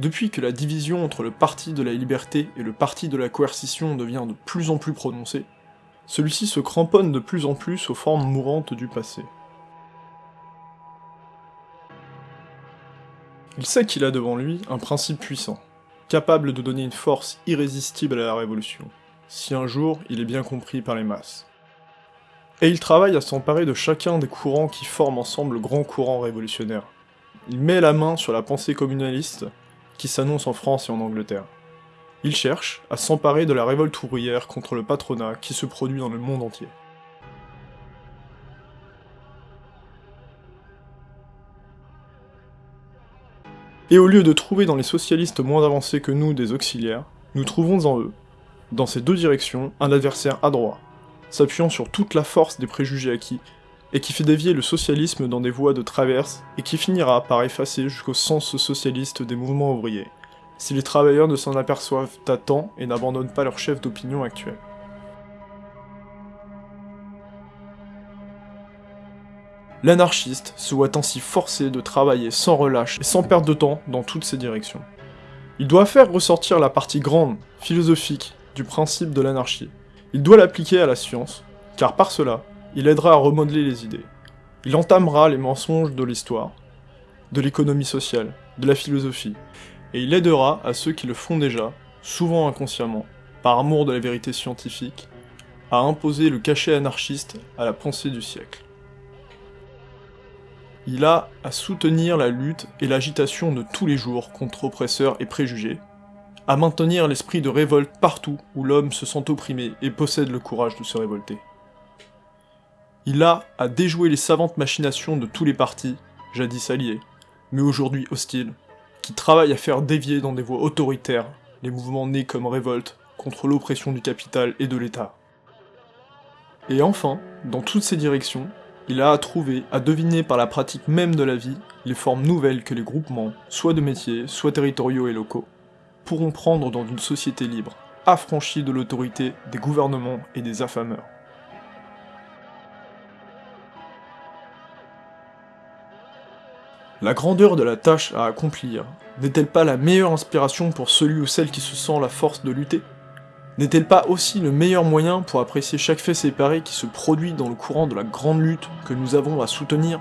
Depuis que la division entre le parti de la liberté et le parti de la coercition devient de plus en plus prononcée, celui-ci se cramponne de plus en plus aux formes mourantes du passé. Il sait qu'il a devant lui un principe puissant, capable de donner une force irrésistible à la révolution, si un jour il est bien compris par les masses. Et il travaille à s'emparer de chacun des courants qui forment ensemble le grand courant révolutionnaire. Il met la main sur la pensée communaliste qui s'annonce en France et en Angleterre. Il cherche à s'emparer de la révolte ouvrière contre le patronat qui se produit dans le monde entier. Et au lieu de trouver dans les socialistes moins avancés que nous des auxiliaires, nous trouvons en eux, dans ces deux directions, un adversaire adroit, s'appuyant sur toute la force des préjugés acquis, et qui fait dévier le socialisme dans des voies de traverse, et qui finira par effacer jusqu'au sens socialiste des mouvements ouvriers, si les travailleurs ne s'en aperçoivent à temps et n'abandonnent pas leur chef d'opinion actuel. L'anarchiste se voit ainsi forcé de travailler sans relâche et sans perdre de temps dans toutes ces directions. Il doit faire ressortir la partie grande, philosophique, du principe de l'anarchie. Il doit l'appliquer à la science, car par cela, il aidera à remodeler les idées. Il entamera les mensonges de l'histoire, de l'économie sociale, de la philosophie, et il aidera à ceux qui le font déjà, souvent inconsciemment, par amour de la vérité scientifique, à imposer le cachet anarchiste à la pensée du siècle. Il a à soutenir la lutte et l'agitation de tous les jours contre oppresseurs et préjugés, à maintenir l'esprit de révolte partout où l'homme se sent opprimé et possède le courage de se révolter. Il a à déjouer les savantes machinations de tous les partis, jadis alliés, mais aujourd'hui hostiles, qui travaillent à faire dévier dans des voies autoritaires les mouvements nés comme révolte contre l'oppression du capital et de l'État. Et enfin, dans toutes ces directions, il a à trouver, à deviner par la pratique même de la vie, les formes nouvelles que les groupements, soit de métiers, soit territoriaux et locaux, pourront prendre dans une société libre, affranchie de l'autorité des gouvernements et des affameurs. La grandeur de la tâche à accomplir n'est-elle pas la meilleure inspiration pour celui ou celle qui se sent la force de lutter? N'est-elle pas aussi le meilleur moyen pour apprécier chaque fait séparé qui se produit dans le courant de la grande lutte que nous avons à soutenir?